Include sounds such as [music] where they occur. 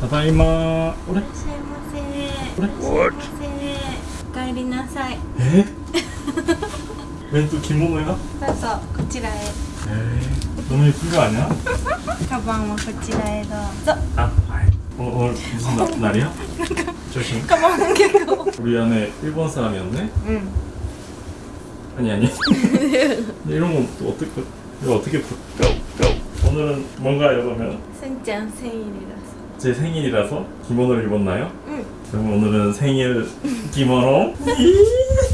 ただいま俺いらっしゃいませいこれらっしゃいませお帰りなさいえ웬또着物야 どうぞこちらへ 에이 너무 예쁜 거 아니야? カバンはこちらへどうぞ 아, 아이. 어, 오늘 무슨 나, 날이야? 조심. カバン結構 우리 안에 일본 사람이었네? うん 아니 아니. 이런 건 또 어떻게 이거 어떻게 부... 오늘은 뭔가요 그러면? すんちゃん千入りだ 제 생일이라서 기모노를 입었나요? 응. 그럼 오늘은 생일 기모노 [laughs]